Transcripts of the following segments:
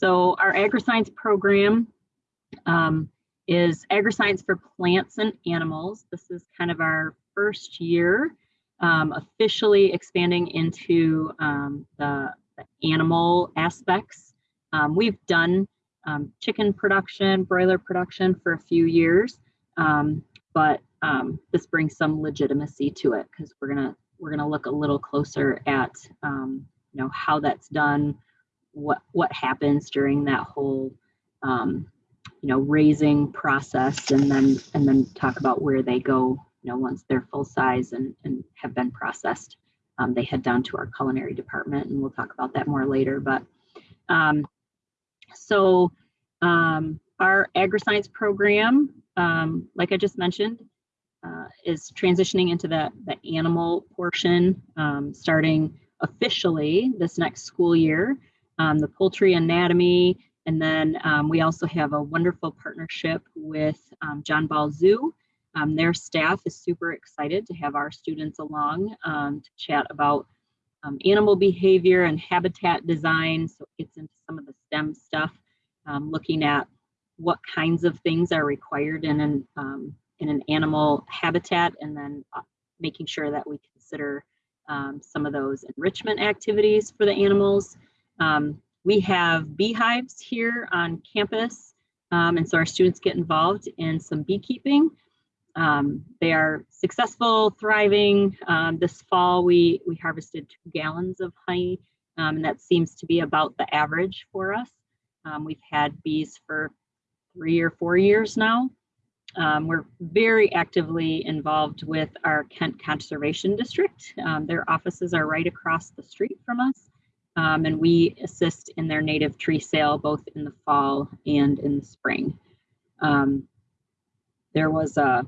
So our agri-science program um, is agri-science for plants and animals. This is kind of our first year um, officially expanding into um, the, the, animal aspects. Um, we've done um, chicken production, broiler production for a few years, um, but this brings some legitimacy to it because we're gonna we're gonna look a little closer at you know how that's done, what what happens during that whole you know raising process, and then and then talk about where they go you know, once they're full size and, and have been processed, um, they head down to our culinary department and we'll talk about that more later. But um, so um, our agri-science program, um, like I just mentioned, uh, is transitioning into the, the animal portion um, starting officially this next school year. Um, the poultry anatomy, and then we also have a wonderful partnership with John Ball Zoo um, their staff is super excited to have our students along um, to chat about um, animal behavior and habitat design. So it gets into some of the STEM stuff, um, looking at what kinds of things are required in an, um, in an animal habitat and then uh, making sure that we consider um, some of those enrichment activities for the animals. We have beehives here on campus. and so our students get involved in some beekeeping. Um, they are successful, thriving. Um, this fall, we, we harvested two gallons of honey, um, and that seems to be about the average for us. Um, we've had bees for three or four years now. Um, we're very actively involved with our Kent Conservation District. Um, their offices are right across the street from us, and we assist in their native tree sale both in the fall and in the spring. there was a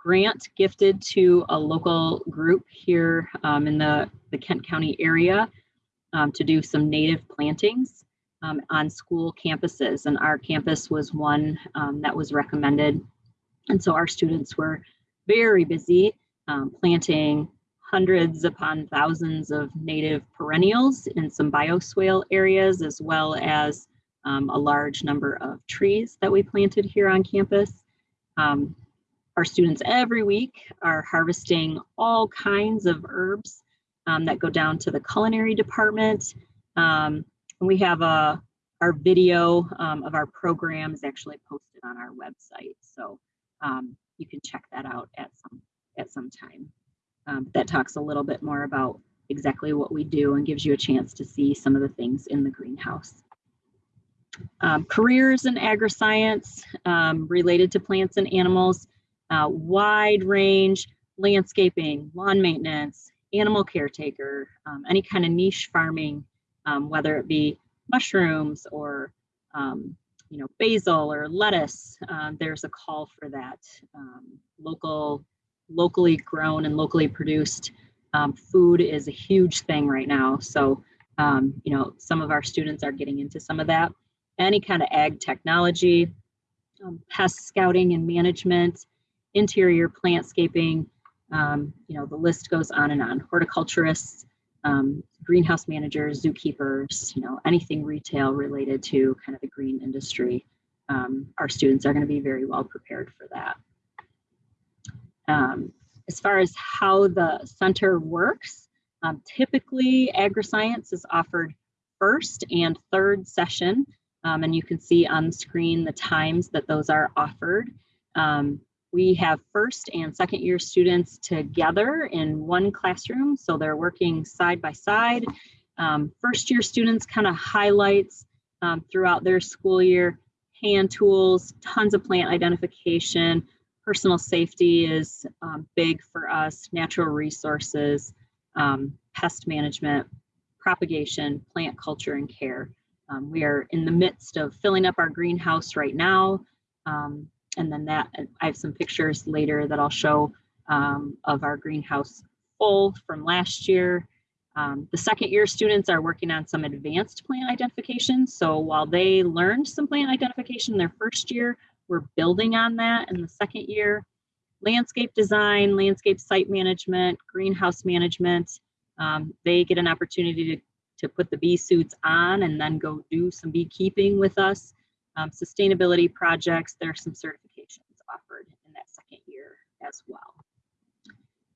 grant gifted to a local group here um, in the, the Kent County area um, to do some native plantings um, on school campuses. And our campus was one um, that was recommended. And so our students were very busy um, planting hundreds upon thousands of native perennials in some bioswale areas, as well as um, a large number of trees that we planted here on campus. Um, our students every week are harvesting all kinds of herbs um, that go down to the culinary department. Um, and we have a, our video um, of our program is actually posted on our website. So um, you can check that out at some, at some time. Um, that talks a little bit more about exactly what we do and gives you a chance to see some of the things in the greenhouse. Um, careers in agri-science um, related to plants and animals uh, wide range landscaping, lawn maintenance, animal caretaker, um, any kind of niche farming, um, whether it be mushrooms or um, you know basil or lettuce. Um, there's a call for that. Local, locally grown and locally produced um, food is a huge thing right now. So you know some of our students are getting into some of that. Any kind of ag technology, pest scouting and management, interior plantscaping, um, you know, the list goes on and on. Horticulturists, um, greenhouse managers, zookeepers, you know, anything retail related to kind of the green industry. Um, our students are going to be very well prepared for that. Um, as far as how the center works, um, typically agri-science is offered first and third session, um, and you can see on the screen the times that those are offered. Um, we have first and second year students together in one classroom, so they're working side by side. Um, first year students kind of highlights um, throughout their school year, hand tools, tons of plant identification, personal safety is um, big for us, natural resources, um, pest management, propagation, plant culture and care. Um, we are in the midst of filling up our greenhouse right now. Um, and then that I have some pictures later that I'll show um, of our greenhouse full from last year. Um, the second year students are working on some advanced plant identification. So while they learned some plant identification their first year, we're building on that in the second year. Landscape design, landscape site management, greenhouse management. Um, they get an opportunity to, to put the bee suits on and then go do some beekeeping with us. Um, sustainability projects, there are some certifications offered in that second year as well.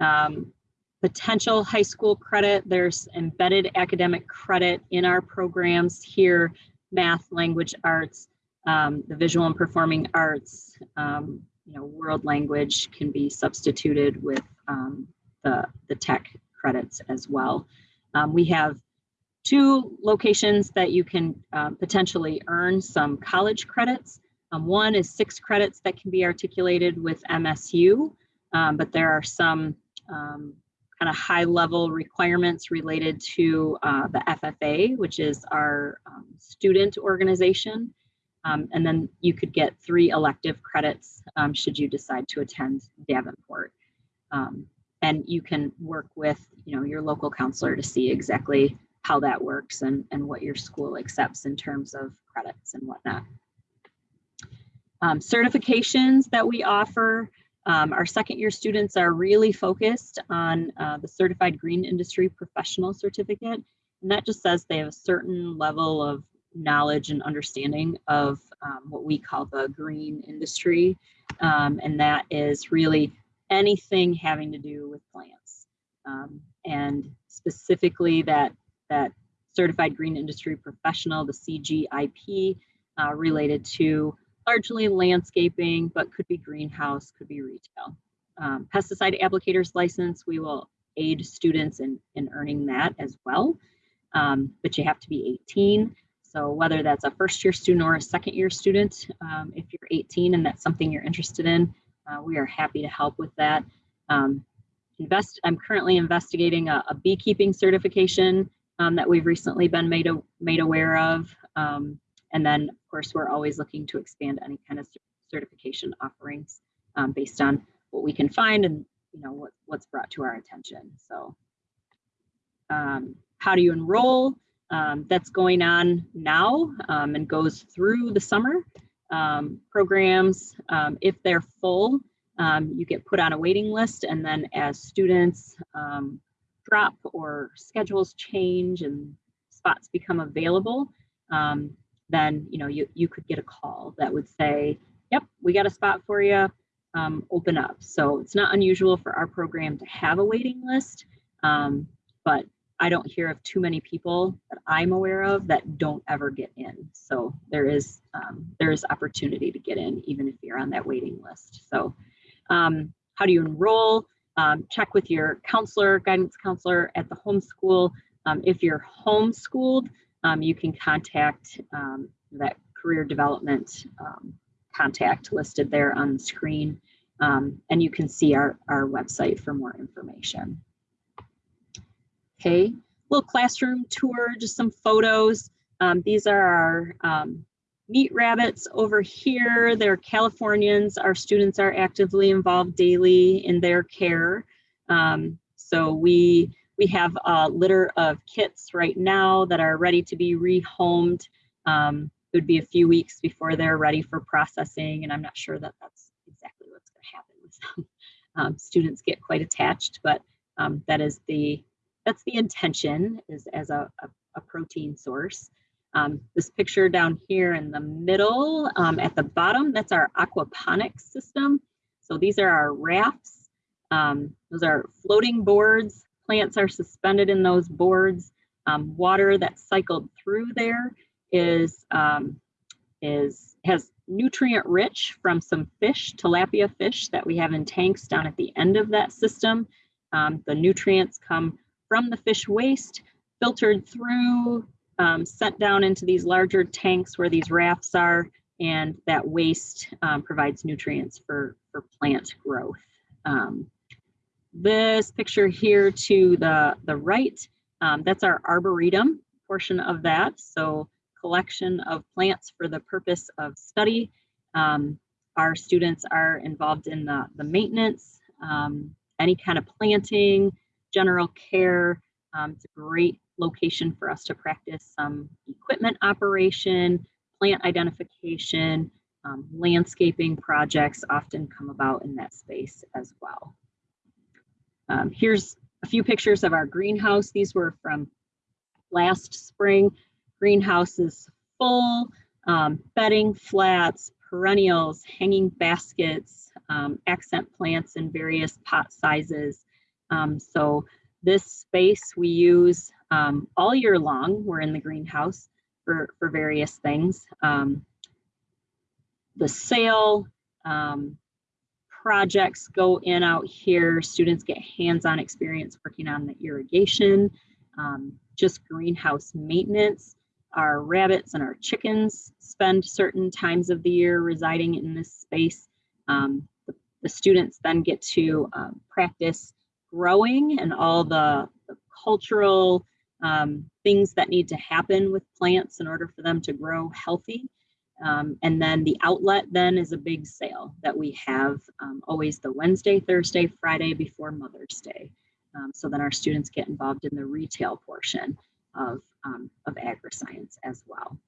Um, potential high school credit, there's embedded academic credit in our programs here, math, language arts, um, the visual and performing arts, um, you know, world language can be substituted with um, the, the tech credits as well. Um, we have two locations that you can uh, potentially earn some college credits. Um, one is six credits that can be articulated with MSU, but there are some kind of high level requirements related to uh, the FFA, which is our student organization. Um, and then you could get three elective credits um, should you decide to attend Davenport. Um, and you can work with you know, your local counselor to see exactly how that works and, and what your school accepts in terms of credits and whatnot. Um, certifications that we offer, um, our second year students are really focused on uh, the Certified Green Industry Professional Certificate. And that just says they have a certain level of knowledge and understanding of um, what we call the green industry. Um, and that is really anything having to do with plants. Um, and specifically that, that Certified Green Industry Professional, the CGIP, uh, related to largely landscaping, but could be greenhouse, could be retail. Um, pesticide applicators license, we will aid students in, in earning that as well, um, but you have to be 18. So whether that's a first year student or a second year student, um, if you're 18 and that's something you're interested in, uh, we are happy to help with that. Um, invest. I'm currently investigating a, a beekeeping certification um, that we've recently been made, a, made aware of. Um, and then, of course, we're always looking to expand any kind of certification offerings um, based on what we can find and you know what, what's brought to our attention. So um, how do you enroll? Um, that's going on now um, and goes through the summer. Um, programs, um, if they're full, you get put on a waiting list and then as students drop or schedules change and spots become available, um, then you know you, you could get a call that would say, yep, we got a spot for you, um, open up. So it's not unusual for our program to have a waiting list, um, but I don't hear of too many people that I'm aware of that don't ever get in. So there is um, there is opportunity to get in even if you're on that waiting list. So um, how do you enroll? Um, check with your counselor, guidance counselor at the homeschool. Um, if you're homeschooled, um, you can contact um, that career development contact listed there on the screen. And you can see our, our website for more information. Okay, little classroom tour, just some photos. Um, these are our um, meat rabbits over here. They're Californians. Our students are actively involved daily in their care. so we we have a litter of kits right now that are ready to be rehomed. Um, it would be a few weeks before they're ready for processing, and I'm not sure that that's exactly what's going to happen with them. Um, students get quite attached, but um, that is the that's the intention is as a, a, a protein source. Um, this picture down here in the middle um, at the bottom, that's our aquaponics system. So these are our rafts. Um, those are floating boards plants are suspended in those boards. Um, water that's cycled through there is, um, is has nutrient rich from some fish, tilapia fish that we have in tanks down at the end of that system. Um, the nutrients come from the fish waste, filtered through, um, sent down into these larger tanks where these rafts are, and that waste um, provides nutrients for, for plant growth. Um, this picture here to the, the right, um, that's our arboretum portion of that. So collection of plants for the purpose of study. Um, our students are involved in the, the maintenance, um, any kind of planting, general care. Um, it's a great location for us to practice some equipment operation, plant identification, um, landscaping projects often come about in that space as well. Um, here's a few pictures of our greenhouse. These were from last spring. Greenhouse is full, um, bedding flats, perennials, hanging baskets, um, accent plants in various pot sizes. Um, so this space we use um, all year long. We're in the greenhouse for, for various things. Um, the sale, um, projects go in out here. Students get hands-on experience working on the irrigation, um, just greenhouse maintenance. Our rabbits and our chickens spend certain times of the year residing in this space. Um, the, the, students then get to um, practice growing and all the, the cultural um, things that need to happen with plants in order for them to grow healthy. Um, and then the outlet then is a big sale that we have um, always the Wednesday, Thursday, Friday before Mother's Day. Um, so then our students get involved in the retail portion of, um, of agri-science as well.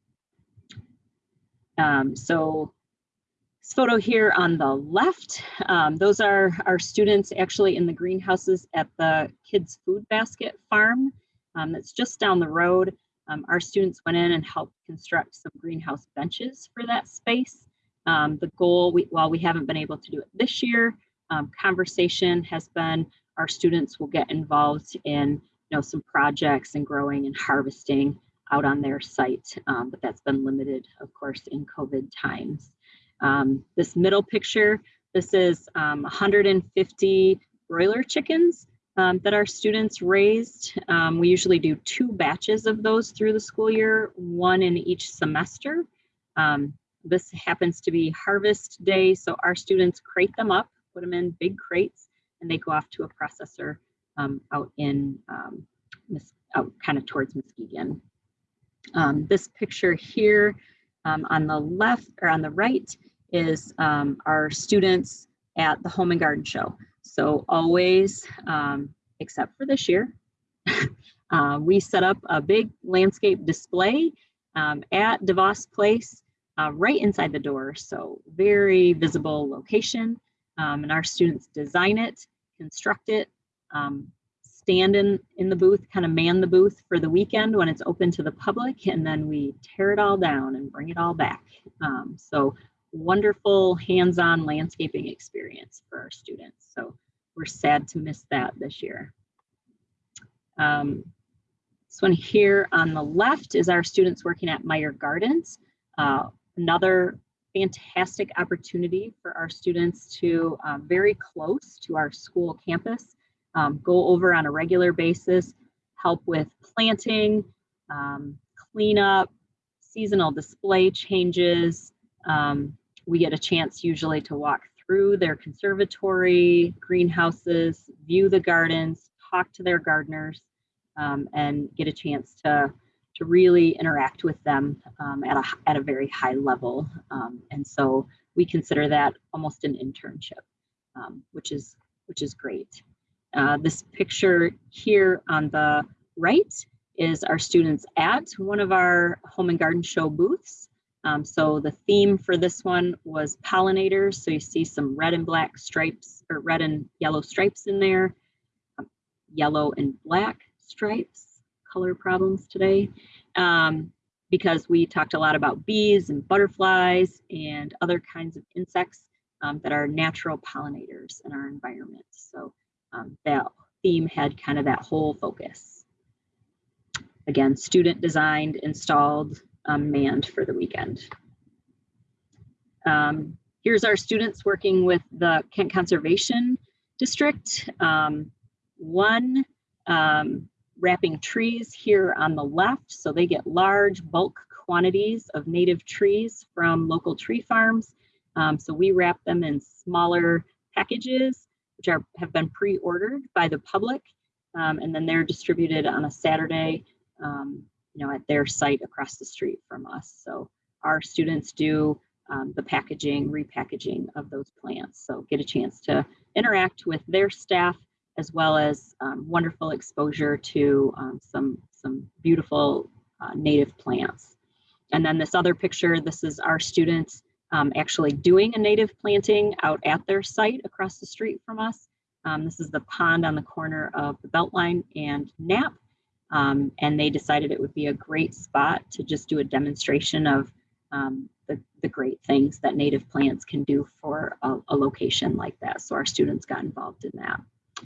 Um, so this photo here on the left, um, those are our students actually in the greenhouses at the Kids Food Basket Farm that's just down the road. Um, our students went in and helped construct some greenhouse benches for that space. Um, the goal, we, while we haven't been able to do it this year, um, conversation has been our students will get involved in you know, some projects and growing and harvesting out on their site, um, but that's been limited, of course, in COVID times. Um, this middle picture, this is 150 um, broiler chickens um, that our students raised. Um, we usually do two batches of those through the school year, one in each semester. Um, this happens to be harvest day, so our students crate them up, put them in big crates, and they go off to a processor um, out in, um, out kind of towards Muskegon. Um, this picture here on the left or on the right is our students at the Home and Garden Show. So always, um, except for this year, uh, we set up a big landscape display um, at DeVos Place uh, right inside the door. So very visible location. Um, and our students design it, construct it, um, stand in, in the booth, kind of man the booth for the weekend when it's open to the public, and then we tear it all down and bring it all back. Um, so wonderful hands-on landscaping experience for our students. So we're sad to miss that this year. Um, this one here on the left is our students working at Meijer Gardens. Uh, another fantastic opportunity for our students to uh, very close to our school campus, um, go over on a regular basis, help with planting, um, cleanup, seasonal display changes, um, we get a chance usually to walk through their conservatory, greenhouses, view the gardens, talk to their gardeners, um, and get a chance to, to really interact with them um, at, a, at a very high level. Um, and so we consider that almost an internship, um, which, is, which is great. Uh, this picture here on the right is our students at one of our home and garden show booths. Um, so the theme for this one was pollinators. So you see some red and black stripes or red and yellow stripes in there, um, yellow and black stripes, color problems today. Um, because we talked a lot about bees and butterflies and other kinds of insects um, that are natural pollinators in our environment. So um, that theme had kind of that whole focus. Again, student designed, installed, um, manned for the weekend. Um, here's our students working with the Kent Conservation District. Um, one um, wrapping trees here on the left, so they get large bulk quantities of native trees from local tree farms. Um, so we wrap them in smaller packages, which are have been pre-ordered by the public, um, and then they're distributed on a Saturday um, know, at their site across the street from us. So our students do um, the packaging, repackaging of those plants. So get a chance to interact with their staff as well as um, wonderful exposure to um, some, some beautiful uh, native plants. And then this other picture, this is our students um, actually doing a native planting out at their site across the street from us. Um, this is the pond on the corner of the Beltline and Knapp. Um, and they decided it would be a great spot to just do a demonstration of um, the, the great things that native plants can do for a, a location like that. So our students got involved in that.